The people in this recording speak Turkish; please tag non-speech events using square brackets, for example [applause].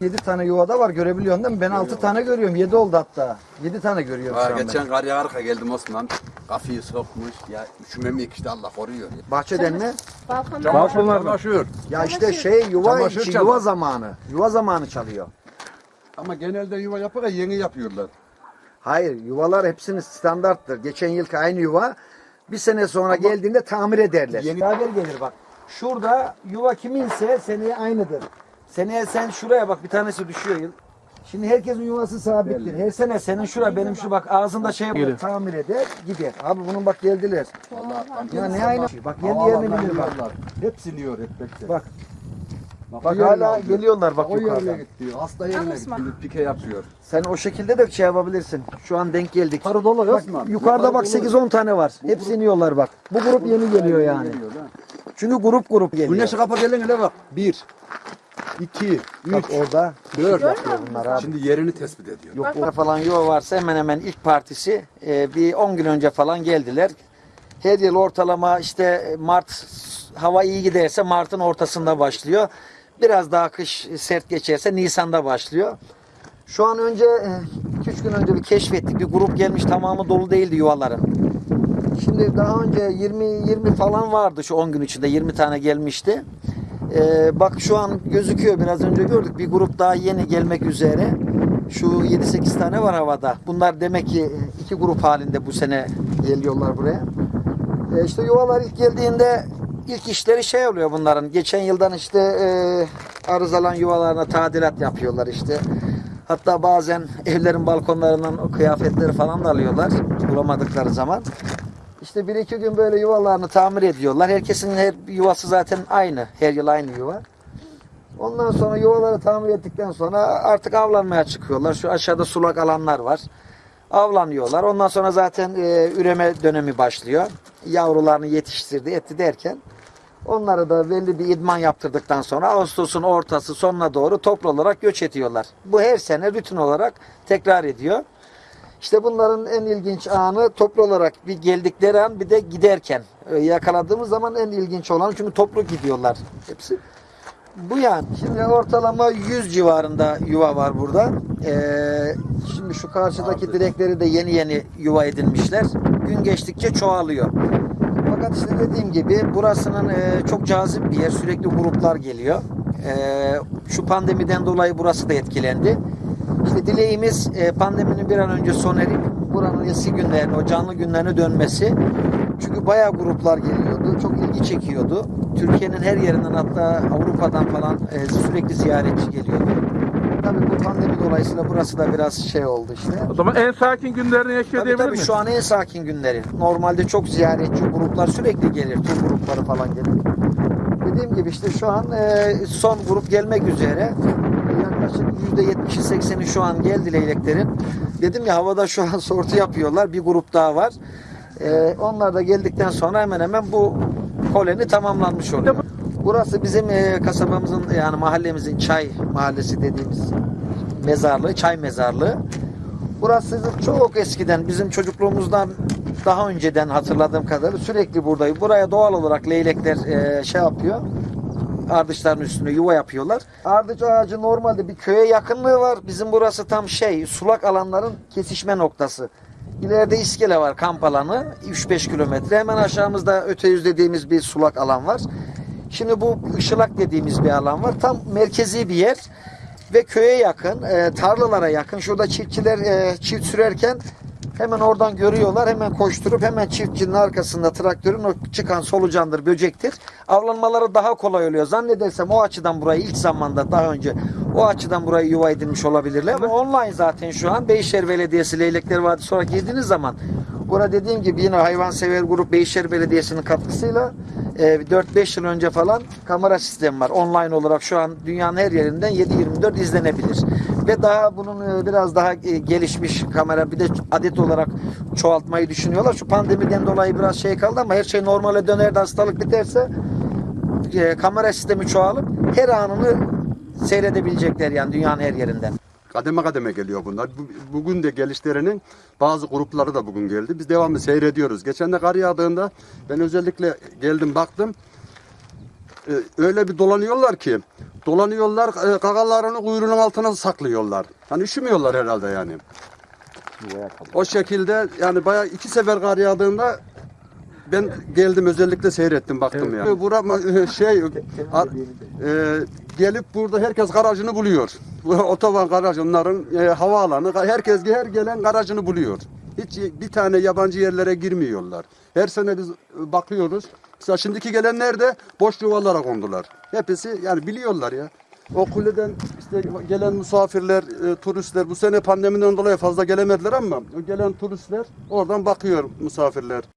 7 tane yuvada var görebiliyorsun değil mi? Ben 6 tane görüyorum. 7 oldu hatta. 7 tane görüyorum şu an geçen kar yağarka geldim Osman. Kafayı sokmuş. Ya üşümemeyik işte Allah koruyor. Ya. ben. Bahçeden mi? Balkonda Balkonlar Çamaşır. Ya işte şey yuva Çamaşır içi, çalar. yuva zamanı. Yuva zamanı çalıyor. Ama genelde yuva yapıyor yeni yapıyorlar. Hayır yuvalar hepsinin standarttır. Geçen yılki aynı yuva bir sene sonra geldiğinde tamir ederler. Yeni- Haber gelir bak. Şurada yuva kiminse seneye aynıdır. Seneye sen şuraya bak bir tanesi düşüyor yıl. Şimdi herkesin yuvası sabittir. Her sene senin şura benim şu bak ağzında şey yapar, tamir eder gider. Abi bunun bak geldiler. Allah Ya ne aynı? Bak kendi yerini bilir bak. Hep siliyor hep bekle. Bak Bak, bak hala alıyor. geliyorlar bak O yukarıdan. gitti. Hasta yerine gitti. Pike yapıyor. Sen o şekilde de şey yapabilirsin. Şu an denk geldik. Yukarı dolu Bak, Osman. yukarıda bak Yukarı dolu. 8-10 tane var. Hepsi iniyorlar bak. Bu grup yeni geliyor yani. Geliyor. Çünkü grup grup geliyor. Güneşi kapa gelin hele bak. Bir, iki, Bak üç, orada dört. yapıyor bunlar abi. Şimdi yerini tespit ediyor. Yok burada falan yuva varsa hemen hemen ilk partisi e, bir 10 gün önce falan geldiler. Her yıl ortalama işte Mart hava iyi giderse Mart'ın ortasında başlıyor. Biraz daha kış sert geçerse Nisan'da başlıyor. Şu an önce 2-3 gün önce bir keşfettik. Bir grup gelmiş tamamı dolu değildi yuvaların. Şimdi daha önce 20 20 falan vardı şu 10 gün içinde 20 tane gelmişti. Ee, bak şu an gözüküyor biraz önce gördük bir grup daha yeni gelmek üzere. Şu 7-8 tane var havada. Bunlar demek ki e, iki grup halinde bu sene geliyorlar buraya. Ee, işte yuvalar ilk geldiğinde ilk işleri şey oluyor bunların. Geçen yıldan işte e, arızalan yuvalarına tadilat yapıyorlar işte. Hatta bazen evlerin balkonlarından o kıyafetleri falan da alıyorlar bulamadıkları zaman. İşte bir iki gün böyle yuvalarını tamir ediyorlar. Herkesin her yuvası zaten aynı. Her yıl aynı yuva. Ondan sonra yuvaları tamir ettikten sonra artık avlanmaya çıkıyorlar. Şu aşağıda sulak alanlar var. Avlanıyorlar. Ondan sonra zaten e, üreme dönemi başlıyor. Yavrularını yetiştirdi, etti derken onları da belli bir idman yaptırdıktan sonra Ağustos'un ortası sonuna doğru toplu olarak göç ediyorlar. Bu her sene rutin olarak tekrar ediyor. İşte bunların en ilginç anı toplu olarak bir geldikleri an bir de giderken Ee, yakaladığımız zaman en ilginç olan çünkü toplu gidiyorlar hepsi. Bu yani. Şimdi ortalama 100 civarında yuva var burada. Ee, şimdi şu karşıdaki direkleri de yeni yeni yuva edilmişler. Gün geçtikçe çoğalıyor. Fakat işte dediğim gibi burasının e, çok cazip bir yer. Sürekli gruplar geliyor. E, şu pandemiden dolayı burası da etkilendi. İşte dileğimiz e, pandeminin bir an önce sona erip buranın eski günlerine, o canlı günlerine dönmesi. Çünkü bayağı gruplar geliyordu. Çok ilgi çekiyordu. Türkiye'nin her yerinden hatta Avrupa'dan falan e, sürekli ziyaretçi geliyordu. Tabii bu pandemi dolayısıyla burası da biraz şey oldu işte. O zaman en sakin günlerini yaşıyor Tabii tabii miyiz? şu an en sakin günleri. Normalde çok ziyaretçi gruplar sürekli gelir. Tur grupları falan gelir. Dediğim gibi işte şu an e, son grup gelmek üzere. Yaklaşık %70'i 80'i şu an geldi leyleklerin. Dedim ya havada şu an sortu yapıyorlar. Bir grup daha var. E, onlar da geldikten sonra hemen hemen bu koloni tamamlanmış oluyor. Burası bizim e, kasabamızın yani mahallemizin çay mahallesi dediğimiz mezarlığı, çay mezarlığı. Burası çok eskiden bizim çocukluğumuzdan daha önceden hatırladığım kadarıyla sürekli buradayım. Buraya doğal olarak leylekler e, şey yapıyor. Ardışların üstüne yuva yapıyorlar. Ardıç ağacı normalde bir köye yakınlığı var. Bizim burası tam şey sulak alanların kesişme noktası. İleride iskele var kamp alanı 3-5 kilometre. Hemen aşağımızda öte yüz dediğimiz bir sulak alan var. Şimdi bu ışılak dediğimiz bir alan var. Tam merkezi bir yer ve köye yakın, e, tarlalara yakın. Şurada çiftçiler e, çift sürerken hemen oradan görüyorlar. Hemen koşturup hemen çiftçinin arkasında traktörün o çıkan solucandır, böcektir. Avlanmaları daha kolay oluyor. Zannedersem o açıdan burayı ilk zamanda daha önce o açıdan burayı yuva edinmiş olabilirler. Ama online zaten şu an Beyşehir Belediyesi Leylekler Vadisi olarak girdiğiniz zaman Burada dediğim gibi yine hayvansever grup Beyşehir Belediyesi'nin katkısıyla 4-5 yıl önce falan kamera sistemi var. Online olarak şu an dünyanın her yerinden 7-24 izlenebilir. Ve daha bunun e, biraz daha e, gelişmiş kamera bir de adet olarak çoğaltmayı düşünüyorlar. Şu pandemiden dolayı biraz şey kaldı ama her şey normale döner de hastalık biterse e, kamera sistemi çoğalıp her anını seyredebilecekler yani dünyanın her yerinden. Kademe kademe geliyor bunlar. Bu- Bugün de gelişlerinin bazı grupları da bugün geldi. Biz devamlı seyrediyoruz. Geçen de kar yağdığında ben özellikle geldim baktım. Ee, Öyle bir dolanıyorlar ki Dolanıyorlar, e, gagalarını kuyruğunun altına saklıyorlar. Hani üşümüyorlar herhalde yani. O şekilde yani bayağı iki sefer kar yağdığında ben geldim özellikle seyrettim baktım yani. Bura [laughs] şey e, gelip burada herkes garajını buluyor. [laughs] Otoban garajı onların e, havaalanı herkes her gelen garajını buluyor. Hiç bir tane yabancı yerlere girmiyorlar. Her sene biz bakıyoruz. Mesela şimdiki gelenler de boş yuvalara kondular. Hepsi yani biliyorlar ya. O kuleden işte gelen misafirler, e, turistler bu sene pandemiden dolayı fazla gelemediler ama gelen turistler oradan bakıyor misafirler.